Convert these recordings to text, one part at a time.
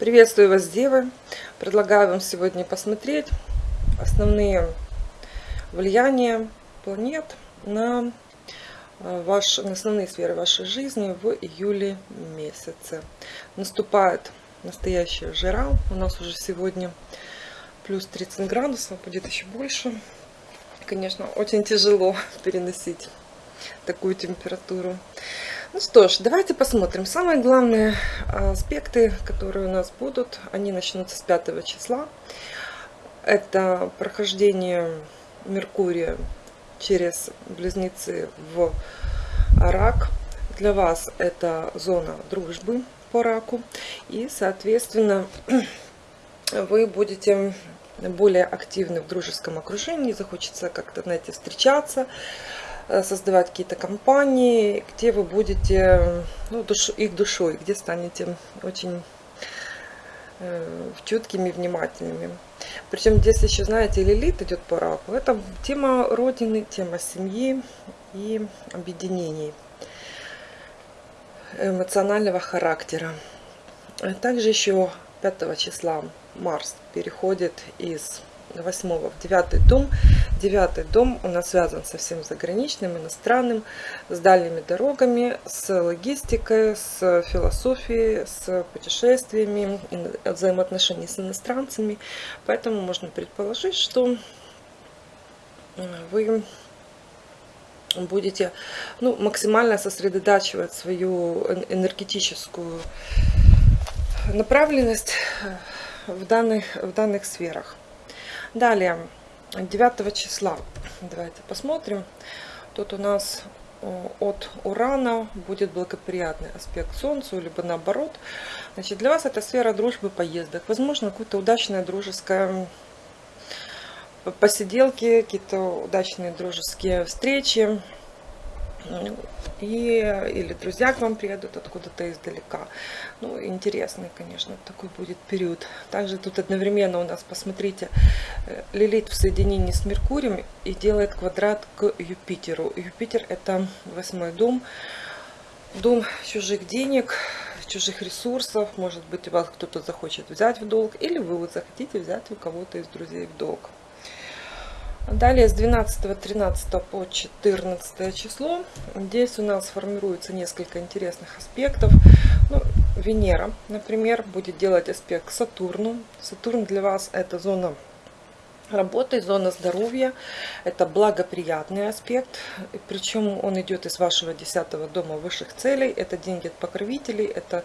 Приветствую вас, Девы! Предлагаю вам сегодня посмотреть основные влияния планет на, э, ваш, на основные сферы вашей жизни в июле месяце. Наступает настоящая жара. У нас уже сегодня плюс 30 градусов, будет еще больше. Конечно, очень тяжело переносить такую температуру. Ну что ж, давайте посмотрим. Самые главные аспекты, которые у нас будут, они начнутся с 5 числа. Это прохождение Меркурия через Близнецы в Рак. Для вас это зона дружбы по Раку. И, соответственно, вы будете более активны в дружеском окружении, захочется как-то, знаете, встречаться, создавать какие-то компании, где вы будете ну, душ, их душой, где станете очень э, чуткими, внимательными. Причем здесь еще, знаете, Лилит идет по раку. Это тема Родины, тема семьи и объединений эмоционального характера. Также еще 5 числа Марс переходит из 8 в 9 дом. 9 дом у нас связан со всем заграничным, иностранным, с дальними дорогами, с логистикой, с философией, с путешествиями, взаимоотношений с иностранцами. Поэтому можно предположить, что э, вы будете ну, максимально сосредотачивать свою энергетическую направленность э, в данных, в данных сферах. Далее, 9 числа, давайте посмотрим. Тут у нас э, от Урана будет благоприятный аспект Солнцу, либо наоборот. Значит, для вас это сфера дружбы, поездок. Возможно, какое-то удачное дружеское посиделки, какие-то удачные дружеские встречи и, или друзья к вам приедут откуда-то издалека. Ну, интересный, конечно, такой будет период. Также тут одновременно у нас, посмотрите, э, Лилит в соединении с Меркурием и делает квадрат к Юпитеру. Юпитер это восьмой дом, дом чужих денег, чужих ресурсов. Может быть, у вас кто-то захочет взять в долг, или вы захотите взять у кого-то из друзей в долг. Далее с 12-13 по 14 число. Здесь у нас формируется несколько интересных аспектов. Ну, Венера, например, будет делать аспект к Сатурну. Сатурн для вас это зона работы, зона здоровья. Это благоприятный аспект. Причем он идет из вашего 10 дома высших целей. Это деньги от покровителей, это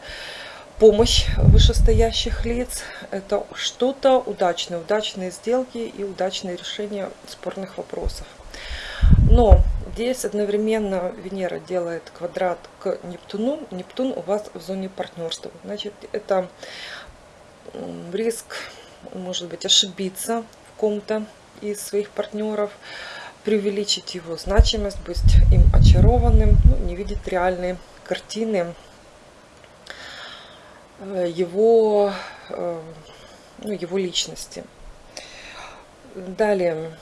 помощь вышестоящих лиц. Это что-то удачное, удачные сделки и удачные решения спорных вопросов. Но здесь одновременно Венера делает квадрат к Нептуну. Нептун у вас в зоне партнерства. Значит, это риск, может быть, ошибиться в ком-то из своих партнеров, преувеличить его значимость, быть им очарованным, ну, не видеть реальные картины его, э, ну, его личности. Далее.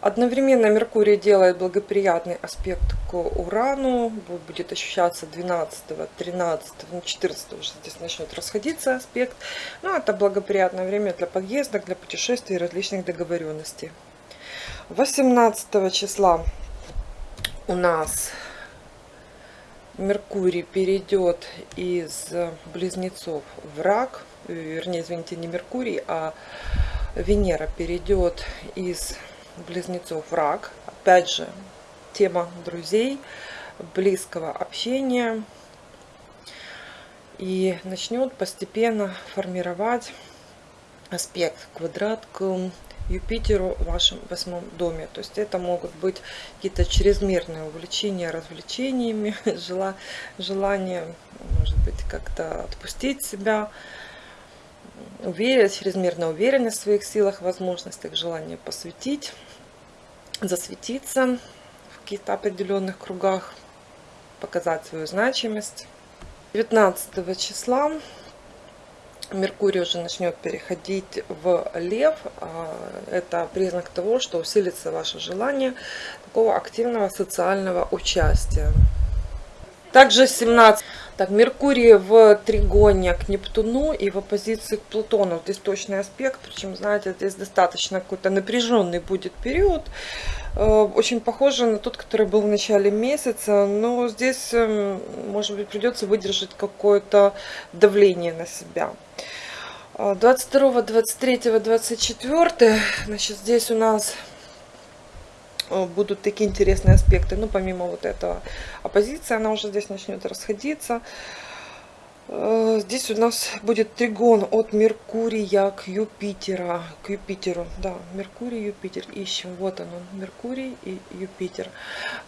Одновременно Меркурий делает благоприятный аспект к Урану. Будет ощущаться 12, 13, 14 уже здесь начнет расходиться аспект. Но ну, это благоприятное время для подъездок, для путешествий и различных договоренностей. 18 числа у нас Меркурий перейдет из близнецов в рак, вернее, извините, не Меркурий, а Венера перейдет из близнецов в рак. Опять же, тема друзей, близкого общения. И начнет постепенно формировать аспект квадрат к Юпитеру в вашем восьмом доме. То есть это могут быть какие-то чрезмерные увлечения развлечениями, желание, может быть, как-то отпустить себя, уверенность, чрезмерная уверенность в своих силах, возможностях, желание посвятить, засветиться в каких-то определенных кругах, показать свою значимость. 19 числа Меркурий уже начнет переходить в лев. А, это признак того, что усилится ваше желание такого активного социального участия. Также 17 Так, Меркурий в тригоне к Нептуну и в оппозиции к Плутону. Здесь точный аспект, причем, знаете, здесь достаточно какой-то напряженный будет период. Э, очень похоже на тот, который был в начале месяца, но здесь, эм, может быть, придется выдержать какое-то давление на себя. 22, 23, 24, значит, здесь у нас будут такие интересные аспекты. Ну, помимо вот этого оппозиция, она уже здесь начнет расходиться. Э, здесь у нас будет тригон от Меркурия к Юпитера, к Юпитеру, да, Меркурий, Юпитер, ищем, вот он, Меркурий и Юпитер.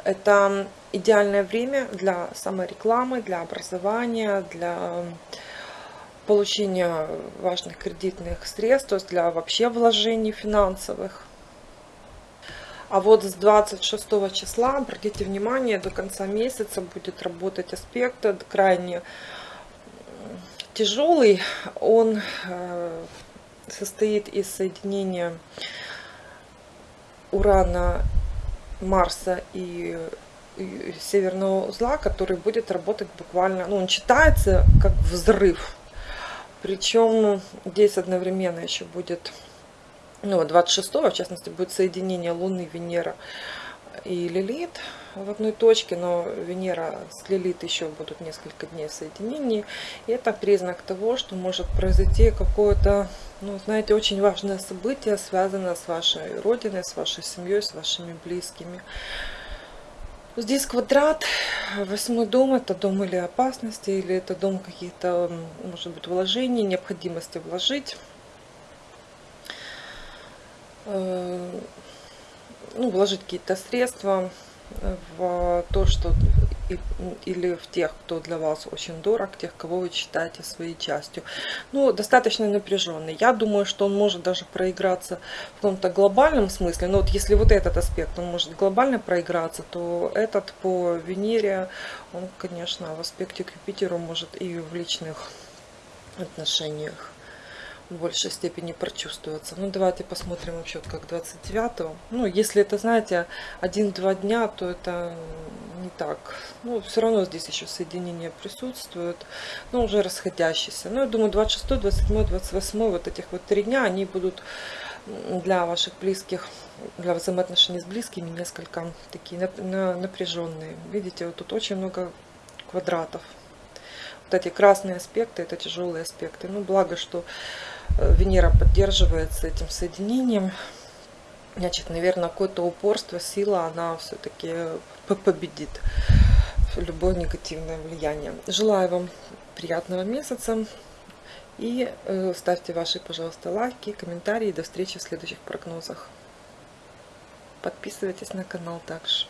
Это идеальное время для саморекламы, для образования, для получения важных кредитных средств, то есть для вообще вложений финансовых. А вот с 26 числа, обратите внимание, до конца месяца будет работать аспект крайне тяжелый. Он э, состоит из соединения Урана, Марса и северного узла, который будет работать буквально, ну он читается как взрыв. Причем здесь одновременно еще будет ну, 26 в частности, будет соединение Луны, Венера и Лилит в одной точке, но Венера с Лилит еще будут несколько дней соединений. И это признак того, что может произойти какое-то, ну, знаете, очень важное событие, связанное с вашей родиной, с вашей семьей, с вашими близкими. Здесь квадрат, восьмой дом, это дом или опасности, или это дом каких-то, может быть, вложений, необходимости вложить ну, вложить какие-то средства в то, что или в тех, кто для вас очень дорог, тех, кого вы считаете своей частью. Ну, достаточно напряженный. Я думаю, что он может даже проиграться в каком-то глобальном смысле. Но вот если вот этот аспект, он может глобально проиграться, то этот по Венере, он, конечно, в аспекте к Юпитеру может и в личных отношениях в большей степени прочувствоваться. Ну, давайте посмотрим вообще, как 29-го. Ну, если это, знаете, один-два дня, то это не так. Ну, все равно здесь еще соединения присутствуют, но уже расходящиеся. Ну, я думаю, 26, 27, 28, вот этих вот три дня, они будут для ваших близких, для взаимоотношений с близкими несколько такие напряженные. Видите, вот тут очень много квадратов. Вот эти красные аспекты, это тяжелые аспекты. Ну, благо, что Венера поддерживается этим соединением. Значит, наверное, какое-то упорство, сила, она все-таки победит любое негативное влияние. Желаю вам приятного месяца. И э, ставьте ваши, пожалуйста, лайки, комментарии. До встречи в следующих прогнозах. Подписывайтесь на канал также.